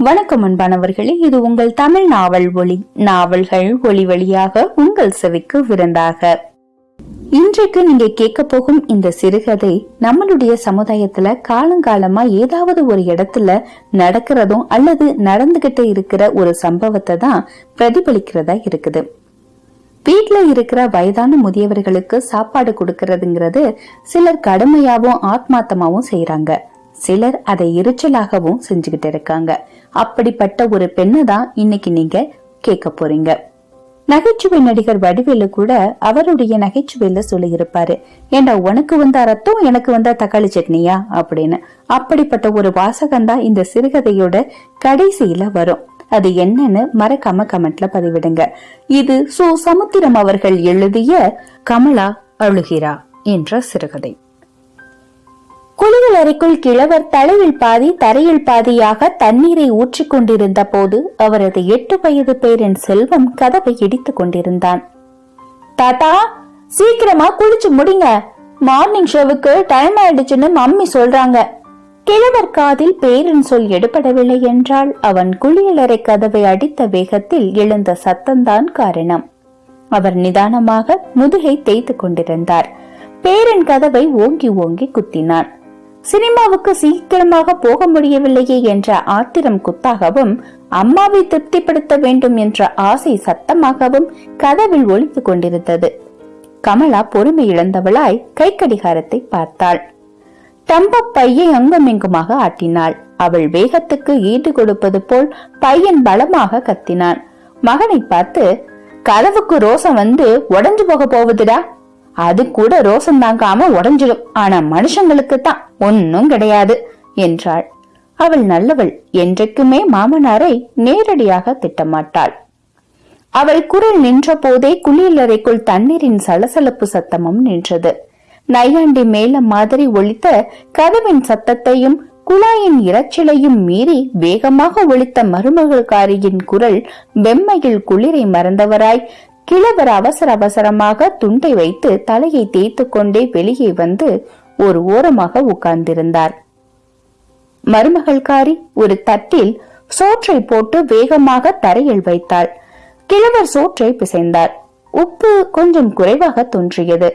வணக்கம் அன்பானவர்களே இது உங்கள் தமிழ் நாவல் ஒளி நாவல்கள் ஒளி வழியாக உங்கள் செவிக்கு விருந்தாக. இன்றைக்கு நீங்க கேட்க போகும் இந்த சிறுகதை நம்மளுடைய சமுதாயத்துல காலங்காலமா ஏதாவது ஒரு இடத்துல நடக்கிறதும் அல்லது நடந்துகிட்டு இருக்கிற ஒரு சம்பவத்தை தான் பிரதிபலிக்கிறதா இருக்குது. வீட்ல இருக்கிற வயதான முதியவர்களுக்கு சாப்பாடு கொடுக்கறதுங்கிறது சிலர் கடுமையாவும் ஆத்மாத்தமாவும் செய்யறாங்க சிலர் அதை எரிச்சலாகவும் செஞ்சுக்கிட்டு இருக்காங்க. அப்படிப்பட்ட ஒரு பெண்ணை தான் இன்னைக்கு நீங்க கேட்க போறீங்க. நகைச்சுவை நடிகர் வடிவேலு கூட அவருடைய நகைச்சுவையில சொல்லியிருப்பாரு. ஏண்டா உனக்கு வந்தா ரத்தம் எனக்கு வந்தா தக்காளி சட்னியா? அப்படின்னு. அப்படிப்பட்ட ஒரு வாசகம் தான் இந்த சிறுகதையோட கடைசியில வரும். அது என்னன்னு மறக்காம கமெண்ட்ல பதிவிடுங்க. இது சு சமுத்திரம் அவர்கள் எழுதிய கமலா அழுகிறா என்ற சிறுகதை. குளியல் அறைக்குள் கிழவர் தலையில் பாதி தரையில் பாதியாக தண்ணீரை ஊற்றிக் கொண்டிருந்த போது அவரது எட்டு வயது பேரின் செல்வம் கதவை இடித்துக் கொண்டிருந்தான். தாத்தா சீக்கிரமா குளிச்சு முடிங்க. மார்னிங் ஷோவுக்கு டைம் ஆயிடுச்சுன்னு மம்மி சொல்றாங்க. கிழவர் காதில் பேரின் சொல் எடுபடவில்லை என்றால் அவன் குளியலறை கதவை அடித்த வேகத்தில் எழுந்த சத்தம்தான் காரணம். அவர் நிதானமாக முதுகை தேய்த்து கொண்டிருந்தார். பேரன் கதவை ஓங்கி ஓங்கி குத்தினான். சினிமாவுக்கு சீக்கிரமாக போக முடியவில்லையே என்ற ஆத்திரம் குத்தாகவும் அம்மாவை திருப்திப்படுத்த வேண்டும் என்ற ஆசை சத்தமாகவும் கதவில் ஒழித்துக் கொண்டிருந்தது. கமலா பொறுமை இழந்தவளாய் கை கடிகாரத்தை பார்த்தாள். தம்ப பையை அங்குமிங்குமாக ஆட்டினாள். அவள் வேகத்துக்கு ஈடு கொடுப்பது போல் பையன் பலமாக கத்தினான். மகனை பார்த்து கதவுக்கு ரோசம் வந்து உடஞ்சு போக போகுதுடா. அது கூட ரோசம் தாங்காம உடஞ்சிடும். ஆனா மனுஷங்களுக்கு தான் ஒன்னும் கிடையாது என்றாள். அவள் நல்லவள் என்றைக்குமே மாமனாரை நேரடியாக திட்டமாட்டாள். அவள் குரல் நின்ற போதே குளியலறைக்குள் தண்ணீரின் சலசலப்பு சத்தமும் நின்றது. நையாண்டி மேல மாதிரி ஒழித்த கதவின் சத்தத்தையும் குழாயின் இரைச்சலையும் மீறி வேகமாக ஒழித்த மருமகள்காரியின் குரல் வெம்மையில் குளிரை மறந்தவராய் கிழவர் அவசர அவசரமாக துண்டை வைத்து தலையை தேய்த்து கொண்டே வெளியே வந்து ஒரு ஓரமாக உட்கார்ந்திருந்தார். மருமகள்காரி ஒரு தட்டில் சோற்றை போட்டு வேகமாக தரையில் வைத்தாள். கிழவர் சோற்றை பிசைந்தார். உப்பு கொஞ்சம் குறைவாக தோன்றியது.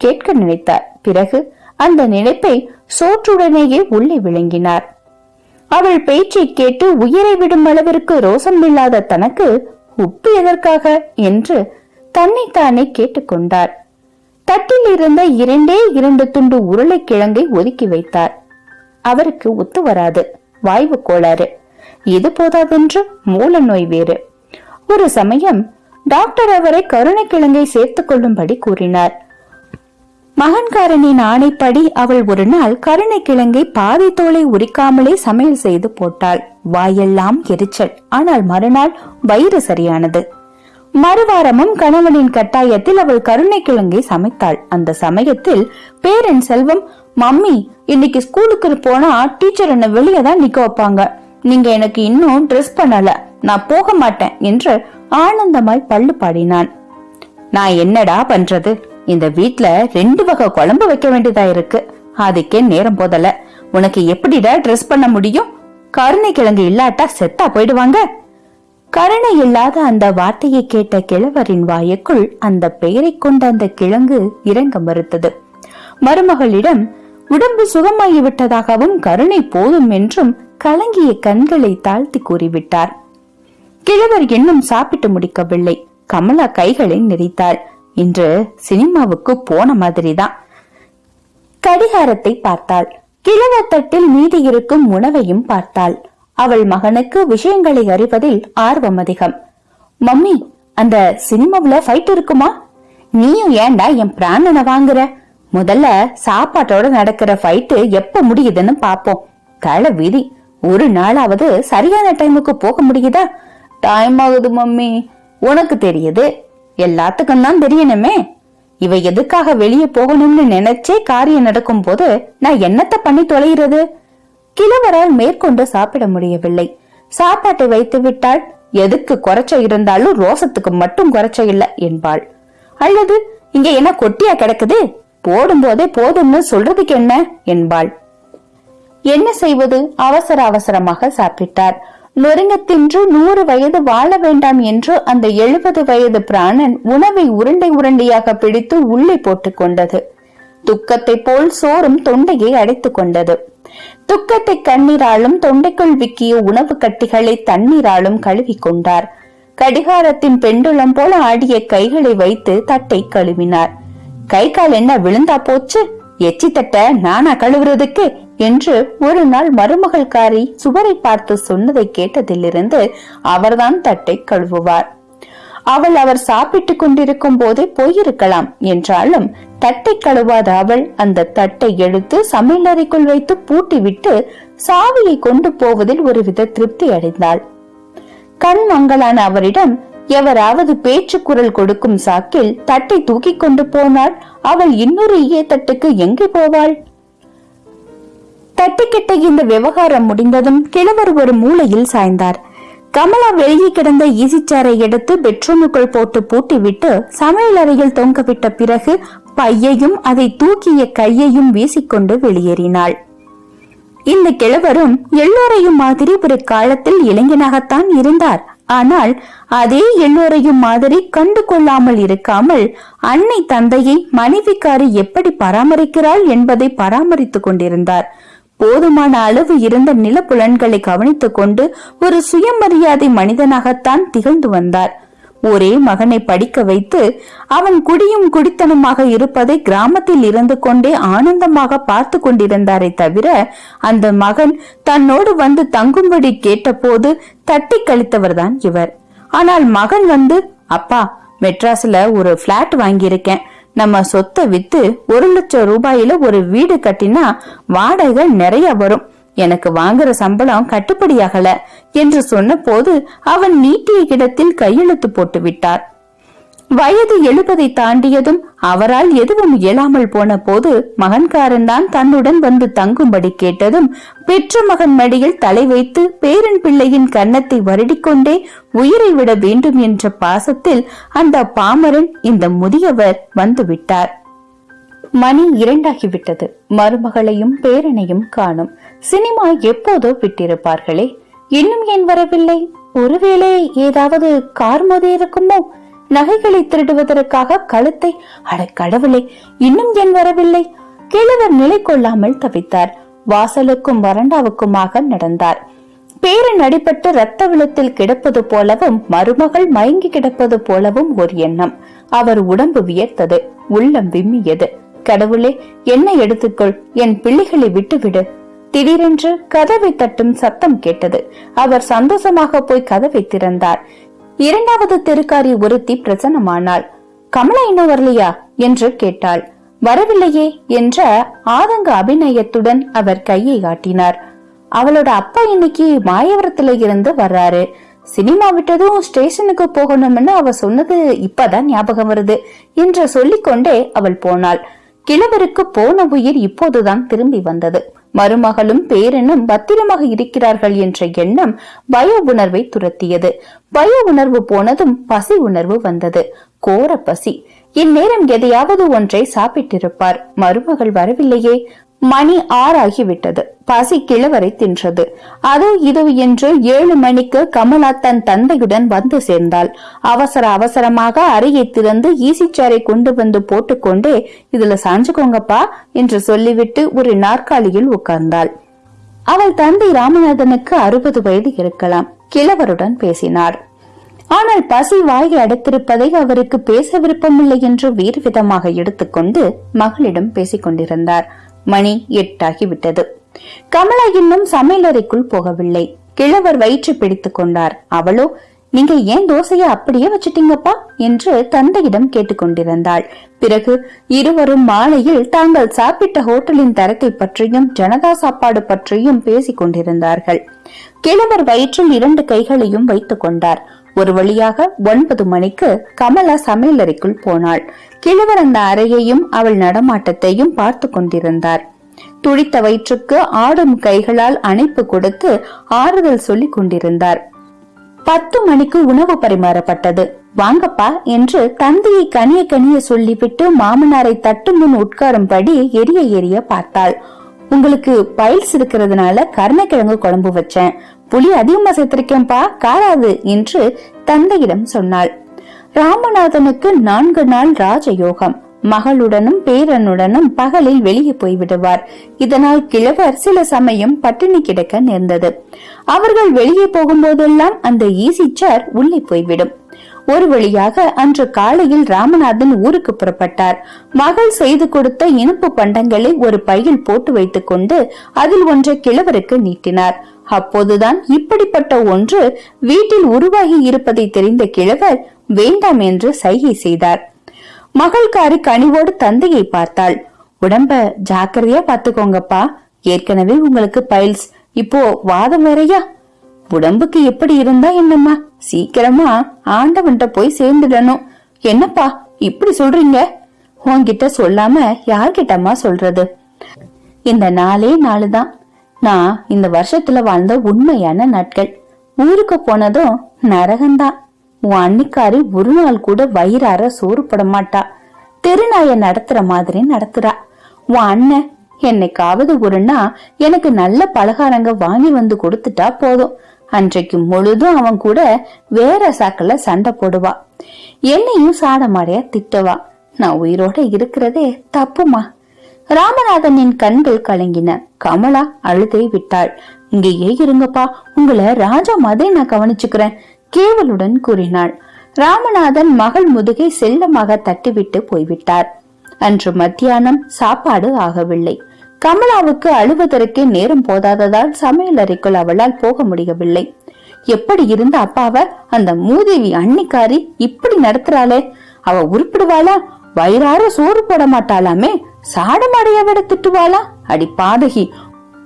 கேட்க நினைத்தார். பிறகு அந்த நினைப்பை சோற்றுடனேயே உள்ளே விளங்கினார். அவள் பேச்சை கேட்டு உயிரை விடும் அளவிற்கு ரோசம் இல்லாத தனக்கு உப்பு எதற்காக என்று தன்னைத்தானே கேட்டுக்கொண்டார். தட்டில் இருந்த இரண்டே இரண்டு துண்டு உருளைக்கிழங்கை ஒதுக்கி வைத்தார். அவருக்கு ஒத்து வராது. வாய்வு கோளாறு. இது போதாதென்று மூல நோய் வேறு. ஒரு சமயம் டாக்டர் அவரை கருணைக்கிழங்கை சேர்த்துக் கொள்ளும்படி கூறினார். மகன்காரனின் ஆணைப்படி அவள் ஒரு நாள் கருணை கிழங்கை பாதி தோலை உரிக்காமலே சமையல் செய்து போட்டாள். வாயெல்லாம் எரிச்சல். ஆனால் மறுநாள் வயிறு சரியானது. மறுவாரமும் கணவனின் கட்டாயத்தில் அவள் கருணை கிழங்கை சமைத்தாள். அந்த சமயத்தில் பேரன் செல்வம் மம்மி இன்னைக்கு ஸ்கூலுக்கு போனா டீச்சர் என்ன வெளியே தான் நிக்க வைப்பாங்க. நீங்க எனக்கு இன்னும் ட்ரெஸ் பண்ணல. நான் போக மாட்டேன் என்று ஆனந்தமாய் பள்ளு பாடினான். நான் என்னடா பண்றது? இந்த வீட்ல ரெண்டு வகை குழம்பு வைக்க வேண்டியதா இருக்கு. அதுக்கே நேரம் போதல. உனக்கு எப்படிடா ட்ரெஸ் பண்ண முடியும்? கருணை கிழங்கு இல்லாட்டா செத்தா போயிடுவாங்க. கருணை இல்லாத அந்த வார்த்தையை கேட்ட கிழவரின் வாயக்குள் அந்த பெயரை கொண்ட அந்த கிழங்கு இறங்க மறுத்தது. மருமகளிடம் உடம்பு சுகமாகி விட்டதாகவும் கருணை போதும் என்றும் கலங்கிய கண்களை தாழ்த்தி கூறிவிட்டார். கிழவர் இன்னும் சாப்பிட்டு முடிக்கவில்லை. கமலா கைகளை நெறித்தாள் இன்று சினிமாவுக்கு போன மாதிரிதான். கடிகாரத்தை பார்த்தாள். கிழவத்தட்டில் மீதி இருக்கும் உணவையும் பார்த்தாள். அவள் மகனுக்கு விஷயங்களை அறிவதில் ஆர்வம் அதிகம். மம்மி அந்த சினிமாவில ஃபைட் இருக்குமா? நீயும் ஏண்டா என் பிராணனை வாங்குற? முதல்ல சாப்பாட்டோட நடக்கிற ஃபைட்டு எப்ப முடியுதுன்னு பாப்போம். கள விதி ஒரு நாளாவது சரியான டைமுக்கு போக முடியுதா? டைம் ஆகுது மம்மி. உனக்கு தெரியுது. எல்லாத்துக்கும் தான் தெரியணுமே. இவ எதுக்காக வெளியே போகணும்னு நினைச்சே காரியம் நடக்கும் போது நான் என்னத்த பண்ணி தொலைகிறது? கிழவரால் மேற்கொண்டு சாப்பிட முடியவில்லை. சாப்பாட்டை வைத்து விட்டால் எதுக்கு குறைச்ச இருந்தாலும் ரோசத்துக்கு மட்டும் குறைச்ச இல்ல என்பாள். அல்லது இங்க என்ன கொட்டியா கிடக்குது? போடும் போதே போதும்னு சொல்றதுக்கு என்ன? என்பாள். என்ன செய்வது? அவசர அவசரமாக சாப்பிட்டார். நொறுங்க தின்று நூறு வயது வாழ வேண்டாம் என்று அந்த எழுபது வயது பிராணன் உணவை உருண்டை உருண்டையாக பிடித்து உள்ளே போட்டுக் கொண்டது. துக்கத்தை போல் சோறும் தொண்டையை அடைத்துக் கொண்டது. துக்கத்தை கண்ணீராலும் தொண்டைக்குள் விக்கிய உணவு கட்டிகளை தண்ணீராலும் கழுவிக் கொண்டார். கடிகாரத்தின் பெண்டுளம் போல ஆடிய கைகளை வைத்து தட்டை கழுவினார். கை கால் என்ன விழுந்தா போச்சு? எச்சி தட்ட நானா கழுவுறதுக்கு? என்று ஒரு நாள் மருமகள்காரி சுவரை பார்த்து சொன்னதை கேட்டதிலிருந்து அவர்தான் தட்டை கழுவுவார். அவள் அவர் சாப்பிட்டுக் கொண்டிருக்கும் போதே போயிருக்கலாம் என்றாலும் தட்டை கழுவாத அவள் அந்த தட்டை எடுத்து சமையலறைக்குள் வைத்து பூட்டிவிட்டு சாவியை கொண்டு போவதில் ஒருவித திருப்தி அடைந்தாள். கண் மங்களான அவரிடம் எவராவது பேச்சு குரல் கொடுக்கும் சாக்கில் தட்டை தூக்கி கொண்டு போனால் அவள் இன்னொரு ஈய தட்டுக்கு எங்கே போவாள்? தட்டிக்கிட்ட இந்த விவகாரம் முடிந்ததும் கிழவர் ஒரு மூலையில் சாய்ந்தார். கமலா வெளியே கிடந்த ஈசிச்சாரை எடுத்து பெட்ரூமுக்குள் போட்டு பூட்டிவிட்டு சமையலறையில் தொங்கவிட்ட பிறகு பையையும் அதை தூக்கிய கையையும் வீசிக்கொண்டு வெளியேறினாள். இந்த கிழவரும் எல்லோரையும் மாதிரி ஒரு காலத்தில் இளைஞனாகத்தான் இருந்தார். ஆனால் அதே எல்லோரையும் மாதிரி கண்டு கொள்ளாமல் இருக்காமல் அன்னை தந்தையை மனைவிக்காரி எப்படி பராமரிக்கிறாள் என்பதை பராமரித்துக் கொண்டிருந்தார். போதுமான அளவு இருந்த நிலப்புலன்களை கவனித்துக் கொண்டு ஒரு சுயமரியாதை மனிதனாகத்தான் திகழ்ந்து வந்தார். ஒரே மகனை படிக்க வைத்து அவன் குடியும் குடித்தனமாக இருப்பதை கிராமத்தில் இருந்து கொண்டே ஆனந்தமாக பார்த்து கொண்டிருந்தாரே தவிர அந்த மகன் தன்னோடு வந்து தங்கும்படி கேட்டபோது தட்டி கழித்தவர்தான் இவர். ஆனால் மகன் வந்து அப்பா மெட்ராஸ்ல ஒரு பிளாட் வாங்கியிருக்கேன். நம்ம சொத்தை வித்து ஒரு லட்சம் ரூபாயில ஒரு வீடு கட்டினா வாடகை நிறைய வரும். எனக்கு வாங்குற சம்பளம் கட்டுப்படியாகல என்று சொன்னபோது அவன் நீட்டிய இடத்தில் கையெழுத்து போட்டு விட்டார் வயது எழுபதை தாண்டியதும் அவரால் எதுவும் இயலாமல் போன போது மகன்காரன் தான் தன்னுடன் வந்து தங்கும்படி கேட்டதும் பெற்ற மகன் மடியில் தலை வைத்து பேரன் பிள்ளையின் கன்னத்தை வருடிக்கொண்டே உயிரை விட வேண்டும் என்ற பாசத்தில் அந்த பாமரன் இந்த முதியவர் வந்து விட்டார் மணி இரண்டாகிவிட்டது. மருமகளையும் பேரனையும் காணும். சினிமா எப்போதோ விட்டிருப்பார்களே. இன்னும் ஏன் வரவில்லை? ஒருவேளை ஏதாவது கார் மோதி இருக்குமோ? நகைகளை திருடுவதற்காக கழுத்தை அட கடவுளே இன்னும் என் வரவில்லை? கிழவர் நிலை கொள்ளாமல் தவித்தார். வாசலுக்கும் வறண்டாவுக்குமாக நடந்தார். பேரன் அடிபட்டு ரத்த விளத்தில் கிடப்பது போலவும் மருமகள் மயங்கி கிடப்பது போலவும் ஒரு எண்ணம். அவர் உடம்பு வியர்த்தது உள்ளம் விம்மியது. கடவுளே என்ன எடுத்துக்கொள் என் பிள்ளைகளை விட்டுவிடு. திடீரென்று கதவை தட்டும் சத்தம் கேட்டது. அவர் சந்தோஷமாக போய் கதவை திறந்தார். இரண்டாவது தெருக்காரி ஒருத்தி பிரசன்னமானாள். கமலா இன்னும் வரலையா? என்று கேட்டாள். வரவில்லையே என்ற ஆதங்க அபிநயத்துடன் அவர் கையை காட்டினார் அவளோட அப்பா இன்னைக்கு மாயவரத்துல இருந்து வர்றாரு. சினிமா விட்டதும் ஸ்டேஷனுக்கு போகணும்னு அவ சொன்னது இப்பதான் ஞாபகம் வருது என்று சொல்லிக்கொண்டே அவள் போனாள். கிழவருக்கு போன உயிர் இப்போதுதான் திரும்பி வந்தது. மருமகளும் பேரனும் பத்திரமாக இருக்கிறார்கள் என்ற எண்ணம் பய உணர்வை துரத்தியது. பய உணர்வு போனதும் பசி உணர்வு வந்தது. கோர பசி. இந்நேரம் எதையாவது ஒன்றை சாப்பிட்டிருப்பார். மருமகள் வரவில்லையே. மணி ஆறாகிவிட்டது. பசி கிழவரை தின்றது. அது இது என்று ஏழு மணிக்கு கமலா தன் தந்தையுடன் வந்து சேர்ந்தாள். அவசர அவசரமாக அறையை திறந்து ஈசிச்சாரை கொண்டு வந்து போட்டுக்கொண்டே இதுல சாஞ்சுக்கோங்கப்பா என்று சொல்லிவிட்டு ஒரு நாற்காலியில் உட்கார்ந்தாள். அவள் தந்தை ராமநாதனுக்கு அறுபது வயது இருக்கலாம். கிழவருடன் பேசினார். ஆனால் பசி வாயை அடைத்திருப்பதை அவருக்கு பேச விருப்பமில்லை என்று வேறு விதமாக எடுத்துக்கொண்டு மகளிடம் பேசிக் கொண்டிருந்தார் மணி எட்டாகிவிட்டது. கமலா இன்னும் சமையலறைக்குள் போகவில்லை. கிழவர் வயிற்று பிடித்துக் கொண்டார். அவளோ நீங்க ஏன் தோசைய அப்படியே வச்சிட்டீங்கப்பா? என்று தந்தையிடம் கேட்டுக்கொண்டிருந்தாள் பிறகு இருவரும் மாலையில் தாங்கள் சாப்பிட்ட ஹோட்டலின் தரத்தை பற்றியும் ஜனதா சாப்பாடு பற்றியும் பேசிக் கொண்டிருந்தார்கள். கிழவர் வயிற்றில் இரண்டு கைகளையும் வைத்துக் கொண்டார். ஒரு வழியாக ஒன்பது மணிக்கு கமலா சமையலறைக்குள் போனாள். கிழவர் அந்த அறையையும் அவள் நடமாட்டத்தையும் பார்த்து கொண்டிருந்தார். துடித்த வயிற்றுக்கு ஆடும் கைகளால் அணைப்பு கொடுத்து ஆறுதல் சொல்லி கொண்டிருந்தார். பத்து மணிக்கு உணவு பரிமாறப்பட்டது. வாங்கப்பா என்று தந்தையை கனிய கனிய சொல்லிவிட்டு மாமனாரை தட்டு முன் உட்காரும்படி எரிய எரிய பார்த்தாள். உங்களுக்கு பைல்ஸ் இருக்கிறதுனால கருணைக்கிழங்கு குழம்பு வச்சேன். புளி அதிகமா சேர்த்திருக்கேன்பா காராது என்று தந்தையிடம் சொன்னாள். ராமநாதனுக்கு நான்கு நாள் ராஜயோகம். மகளுடனும் பேரனுடனும் பகலில் வெளியே போய்விடுவார் இதனால் கிழவர் சில சமயம் பட்டினி கிடக்க நேர்ந்தது. அவர்கள் வெளியே போகும்போதெல்லாம் அந்த ஈசி சேர் உள்ளே போய்விடும். ஒரு வழியாக அன்று காலையில் ராமநாதன் ஊருக்கு புறப்பட்டார். மகள் செய்து கொடுத்த இனிப்பு பண்டங்களை ஒரு பையில் போட்டு வைத்துக் கொண்டு அதில் ஒன்றை கிழவருக்கு நீட்டினார். அப்போதுதான் இப்படிப்பட்ட ஒன்று வீட்டில் உருவாகி இருப்பதை தெரிந்த கிழவர் வேண்டாம் என்று சைகை செய்தார். மகள்காரி கனிவோடு தந்தையை பார்த்தாள். உடம்ப ஜாக்கிரதையா பாத்துக்கோங்கப்பா ஏற்கனவே உங்களுக்கு பைல்ஸ். இப்போ வாதம் வேறையா? உடம்புக்கு எப்படி இருந்தா என்னம்மா? சீக்கிரமா ஆண்டவன்கிட்ட போய் சேர்ந்துடணும். என்னப்பா இப்படி சொல்றீங்க? உன்கிட்ட சொல்லாம யார்கிட்டம்மா சொல்றது? இந்த நாளே நாளுதான். நான் இந்த வருஷத்துல வாழ்ந்த உண்மையான நாட்கள். ஊருக்கு போனதும் நரகம்தான். உன் அன்னிக்காரி ஒரு நாள் கூட வயிறார சோறு போட மாட்டா. தெருநாய நடத்துற மாதிரி நடத்துறா. உன் அண்ணன் என்னைக்காவது ஒருனா எனக்கு நல்ல பலகாரங்க வாங்கி வந்து கொடுத்துட்டா போதும். அன்றைக்கு முழுதும் அவன் கூட வேற சாக்கல சண்டை போடுவா. என்னையும் சாடமாடையா திட்டுவா. நான் உயிரோட இருக்கிறதே தப்புமா? ராமநாதனின் கண்கள் கலங்கின. கமலா அழுதை விட்டாள். இங்கேயே இருங்கப்பா. உங்களை ராஜா மாதிரி நான் கவனிச்சுக்கிறேன் கேவலுடன் கூறினாள். ராமநாதன் மகள் முதுகை செல்லமாக தட்டிவிட்டு போய்விட்டார். அன்று மத்தியானம் சாப்பாடு ஆகவில்லை. கமலாவுக்கு அழுவதற்கே நேரம் போதாததால் சமையல் அறைக்குள் அவளால் போக முடியவில்லை. எப்படி இருந்த அப்பாவ? அந்த மூதேவி அன்னிக்காரி இப்படி நடத்துறாளே? அவ உருப்பிடுவாளா? வயிறார சோறு போட மாட்டாளாமே? சாடமாடைய விட திட்டுவாளா? அடி பாதகி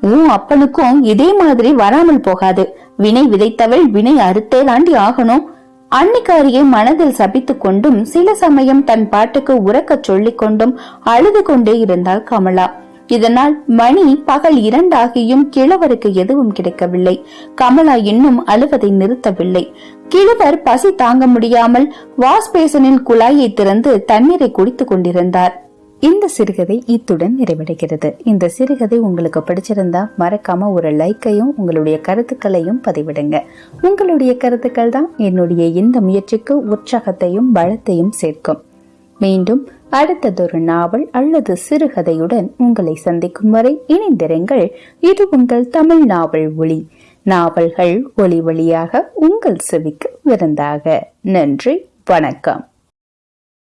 உன் அப்பனுக்கும் இதே மாதிரி வராமல் போகாது. வினை விதைத்தவள் வினை அறுத்தே தாண்டி ஆகணும். அன்னிக்காரியை மனதில் சபித்துக் கொண்டும் சில சமயம் தன் பாட்டுக்கு உறக்கச் சொல்லிக் கொண்டும் அழுது கொண்டே இருந்தாள் கமலா. இதனால் மணி பகல் இரண்டாகியும் கிழவருக்கு எதுவும் கிடைக்கவில்லை. கமலா இன்னும் அழுவதை நிறுத்தவில்லை. கிழவர் பசி தாங்க முடியாமல் வாஷ் பேசனில் குழாயை திறந்து தண்ணீரை குடித்துக் கொண்டிருந்தார். இந்த சிறுகதை இத்துடன் நிறைவடைகிறது. இந்த சிறுகதை உங்களுக்கு பிடிச்சிருந்தா மறக்காம ஒரு லைக்கையும் உங்களுடைய கருத்துக்களையும் பதிவிடுங்க. உங்களுடைய கருத்துக்கள் தான் என்னுடைய இந்த முயற்சிக்கு உற்சாகத்தையும் பலத்தையும் சேர்க்கும். மீண்டும் அடுத்ததொரு நாவல் அல்லது சிறுகதையுடன் உங்களை சந்திக்கும் வரை இணைந்திருங்கள். இது உங்கள் தமிழ் நாவல் ஒளி நாவல்கள் ஒளி வழியாக உங்கள் செவிக்கு விருந்தாக. நன்றி வணக்கம்.